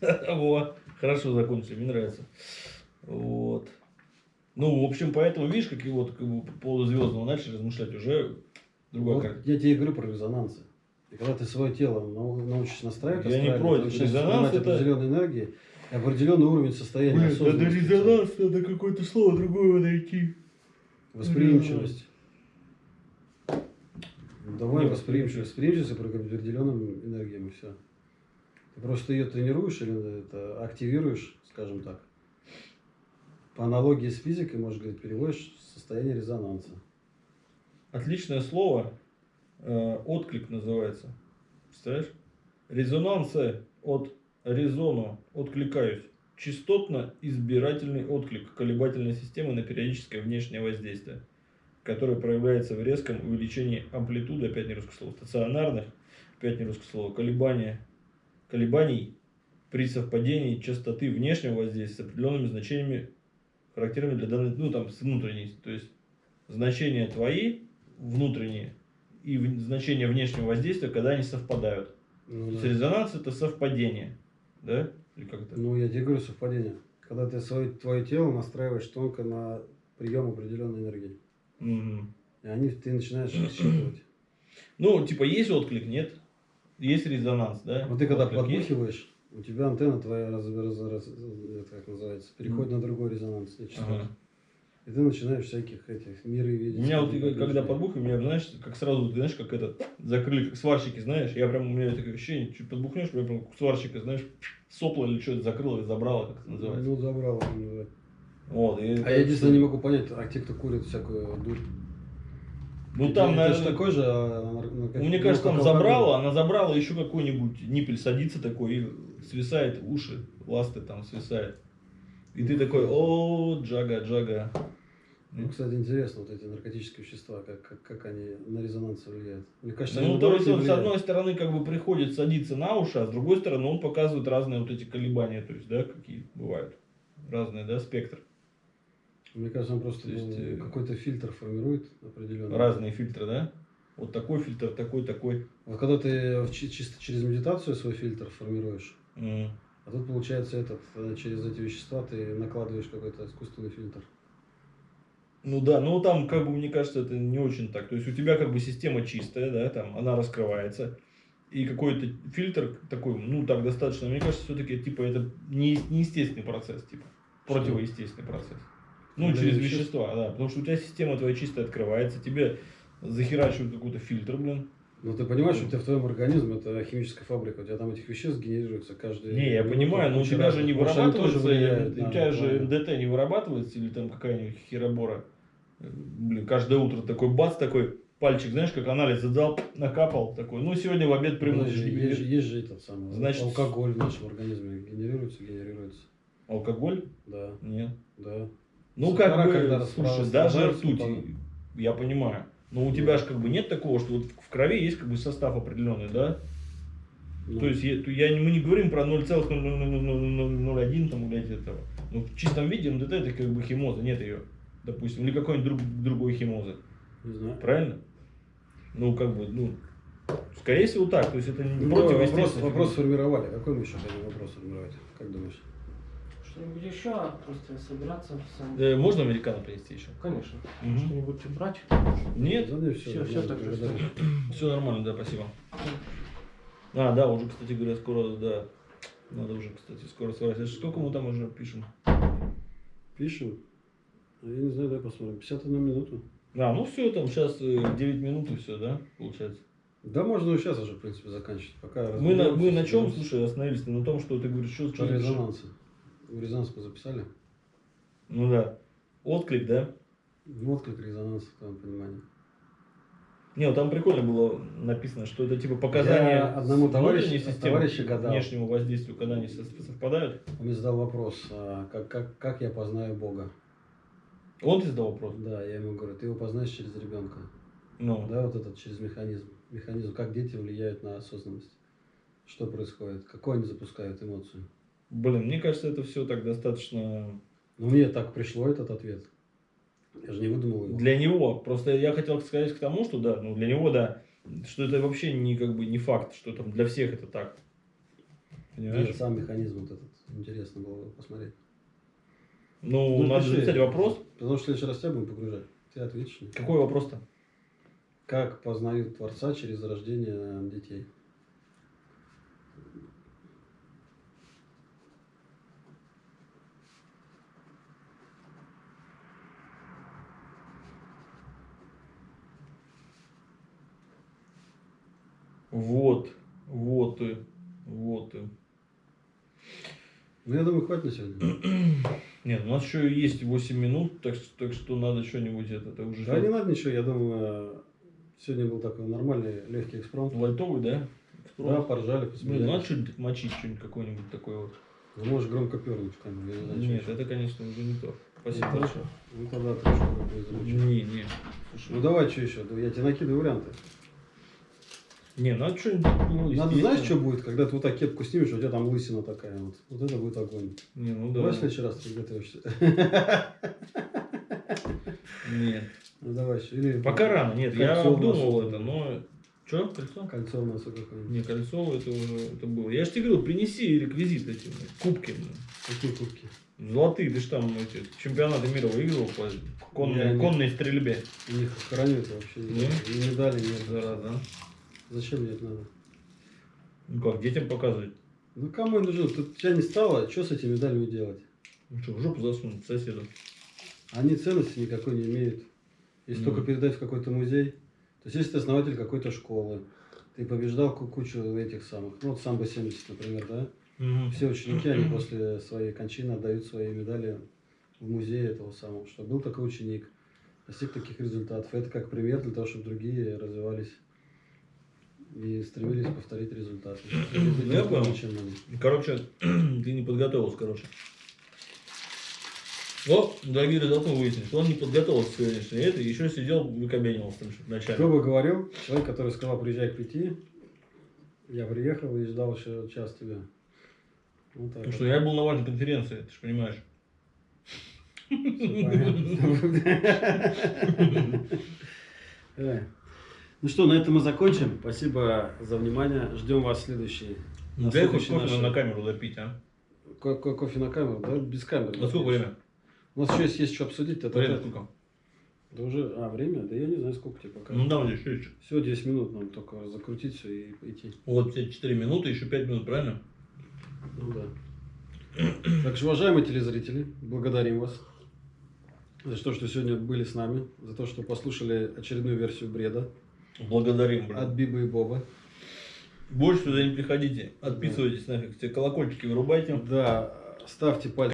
Во, хорошо закончили, мне нравится. Вот. Ну, в общем, поэтому, видишь, как и вот как бы, по поводу звездного начали размышлять, уже другая Вот я тебе говорю про резонансы. И когда ты свое тело нау- научишься настраивать, Я не против. ты начинаешь Резонанс принимать это- определенной энергии, и определенный уровень состояния Блин, надо резонанс, надо какое-то слово другое найти. Восприимчивость. Давай восприимчивость. Восприимчивость к определенным энергиям и все. Просто ее тренируешь или это активируешь, скажем так. По аналогии с физикой, можешь говорить, переводишь в состояние резонанса. Отличное слово. э, отклик называется. Представляешь? Резонансы от резону. Откликаюсь. Частотно-избирательный отклик колебательной системы на периодическое внешнее воздействие, которое проявляется в резком увеличении амплитуды, опять не русское слово, стационарных, опять не русское слово, колебания, колебаний при совпадении частоты внешнего воздействия с определенными значениями, характерными для данной, ну там с внутренней, то есть значения твои внутренние и значения внешнего воздействия, когда они совпадают. Ну, То есть да. резонанс это совпадение, да? Или как это? Ну, я тебе говорю совпадение. Когда ты свое, твое тело настраиваешь тонко на прием определенной энергии. Мгм. И они, ты начинаешь считывать. Ну, типа, есть отклик, нет? Есть резонанс, да? Вот ты когда Отклик есть? подбухиваешь, у тебя антенна твоя, раз, раз- раз- это как называется, переходит на другой резонанс. Ага. И ты начинаешь всяких этих миры видеть. У меня вот всяких когда отличий. подбух, у меня, знаешь, как сразу, ты знаешь, как это, закрыли, как сварщики, знаешь, я прям, у меня такое ощущение, чуть подбухнешь, прям как сварщика, знаешь, сопло или что-то закрыло и забрало, как это называется. Ну, забрал. он, да. Вот, и А я единственное не могу понять, а те, кто курит всякую дурь. Ну, там, это же наверное, такой же, а, как- Мне ну, кажется, там забрала, она забрала еще какой-нибудь ниппель садится такой и свисает уши, ласты там свисает. И ты такой, о, джага, джага. Ну, кстати, интересно, вот эти наркотические вещества, как, как, как они на резонанс влияют. Мне кажется, Ну, то есть он с влияют. одной стороны как бы приходит садиться на уши, а с другой стороны он показывает разные вот эти колебания, то есть, да, какие бывают. Разные, да, спектр. Мне кажется, он просто То есть, э, какой-то фильтр формирует определенный. Разные фильтры, да? Вот такой фильтр, такой, такой. Вот когда ты чисто через медитацию свой фильтр формируешь, М. а тут получается этот, э, через эти вещества ты накладываешь какой-то искусственный фильтр. Ну да, ну там, как бы, мне кажется, это не очень так. То есть у тебя как бы система чистая, да, там она раскрывается. И какой-то фильтр такой, ну так достаточно, мне кажется, все-таки типа это не, неестественный процесс, типа противоестественный процесс. Ну, через веществ? вещества, да. Потому что у тебя система твоя чистая открывается, тебе захерачивают какой-то фильтр, блин. Ну ты понимаешь, у тебя в твоем организме это химическая фабрика, у тебя там этих веществ генерируется каждый. Не, я понимаю, но у тебя же не вырабатывается, вырабатывается, у тебя же МДТ не вырабатывается, или там какая-нибудь херобора. Блин, каждое утро такой бац, такой пальчик, знаешь, как анализ задал, накапал, такой, ну сегодня в обед приму. Есть, же- есть, же- есть же этот самый Значит- алкоголь в нашем организме генерируется, генерируется. Алкоголь? Да, Нет. да. Ну как бы, когда слушай, даже ртуть, я понимаю. Но у тебя же как бы нет такого, что вот в крови есть как бы состав определенный, да? Ну, То есть я, я, мы не говорим про 0,00001 там, блядь, этого. Ну, в чистом виде МДТ это как бы химоза, нет ее, допустим, или какой-нибудь друг, другой химозы. не знаю. Правильно? Ну, как бы, ну, скорее всего так. То есть это не Ну, давай, вопрос, вопрос сформировали. Какой мы еще хотим вопрос сформировать? Как думаешь? Что-нибудь еще, просто собираться сам. Э, можно американо принести еще? Конечно. Мгм. Что-нибудь брать? Нет? Да, не, все, Всё, всё так же Все нормально, да, спасибо. А, да, уже, кстати говоря, скоро, да. Надо уже, кстати, скоро сворачивать. Сколько мы там уже пишем? Пишем. А Я не знаю, дай посмотрим. 51 минуту. А, ну все, там сейчас 9 минут и все, да, получается. Да, можно и сейчас уже, в принципе, заканчивать. Пока Мы на, мы на чем, слушай, остановились? На том, что ты говоришь, что, резонансы. Резонанс мы записали. Ну да. Отклик, да? Вот как резонанс в твоем понимании. Не, вот там прикольно было написано, что это типа показания Я одному товарищу- системы товарищу гадал. внешнему воздействию, когда они со- совпадают. Он мне задал вопрос, а, как, как, как я познаю Бога. Он тебе задал вопрос? Да, я ему говорю, ты его познаешь через ребенка. Ну, Да, вот этот через механизм. Механизм, как дети влияют на осознанность. Что происходит, какой они запускают эмоцию. Блин, мне кажется, это все так достаточно Ну, мне так пришло этот ответ. Я же не выдумал его. для него. Просто я хотел сказать к тому, что да, ну для него да, что это вообще не как бы не факт, что там для всех это так. Понимаешь? Сам механизм вот этот. Интересно было бы посмотреть. Ну, Ну, надо пиши. записать вопрос. Потому что в следующий раз тебя будем погружать. Ты ответишь. Какой вопрос-то? Как познают Творца через рождение детей? Вот, вот и, вот и. Ну, я думаю, хватит на сегодня. Нет, у нас еще есть 8 минут, так, что- так что надо что-нибудь это, это уже Да не надо ничего, я думаю, сегодня был такой нормальный, легкий экспромт. лайтовый, да? Да, поржали, Блин, посмеялись. надо что-нибудь мочить, что-нибудь какое-нибудь такое вот. Ну, можешь громко пернуть в камеру, я не знаю, Нет, это, конечно, уже не то. Спасибо Ну, большое. Ну, тогда какой замучил. Не, не. Слушай, Ну, давай, что еще? Я тебе накидываю варианты. Не, надо что-нибудь, ну, Надо, знаешь, что будет, когда ты вот так кепку снимешь, у тебя там лысина такая вот. Вот это будет огонь. Не, ну да. Давай в следующий раз ты готовишься. Нет. Ну, давай. Или Пока рано, нет, я Кольцо обдумывал носу. это, но... Что, кольцо? Кольцо в носу какое-нибудь. Не, кольцо это уже это было. Я же тебе говорил, принеси реквизит эти, кубки. Какие кубки? Золотые, ты ж там эти, чемпионаты мира выиграл по конной, Я не- конной стрельбе. У них храню это вообще. Не? И медали нет. Зараза. Зачем мне это надо? Ну как, детям показывать? Ну, кому это нужно? Тут тебя не стало, что с этими медалями делать? Ну что, в жопу засунуть соседу. Они ценности никакой не имеют. Если Ну. только передать в какой-то музей. То есть, если ты основатель какой-то школы, ты побеждал ку- кучу этих самых, ну, вот самбо 70, например, да? Все ученики, они после своей кончины отдают свои медали в музей этого самого, что был такой ученик, достиг таких результатов. Это как пример для того, чтобы другие развивались и стремились повторить результаты. Ну, я понял. Короче, ты не подготовился, короче. О, дорогие мы выяснили, что он не подготовился к сегодняшней этой, еще сидел, что-то вначале. Кто бы говорил, человек, который сказал, приезжай к пяти, я приехал и ждал еще час тебя. Вот так Потому вот. что я был на важной конференции, ты же понимаешь. Понятно. Ну что, на этом мы закончим. Спасибо за внимание. Ждем вас в следующий. На Дай хоть кофе наш- на камеру допить, а? Ко- ко- Кофе на камеру, да? Без камеры. На сколько время? У нас еще есть, есть что обсудить. Это, Время это- сколько? да уже, а, время? Да я не знаю, сколько тебе пока. Ну да, вот еще, еще. Всего 10 минут нам только закрутить все и идти. Вот тебе 4 минуты, еще 5 минут, правильно? Ну да. Так что, уважаемые телезрители, благодарим вас за то, что сегодня были с нами, за то, что послушали очередную версию бреда Благодарим, блин. от Бибы и Боба. Больше сюда не приходите. Отписывайтесь нафиг, все колокольчики вырубайте. Да, ставьте пальцы